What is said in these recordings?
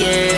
Yeah.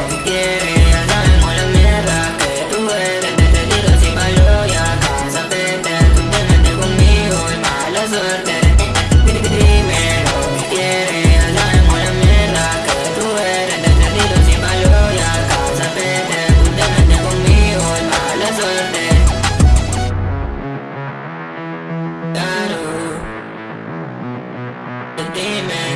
the demon.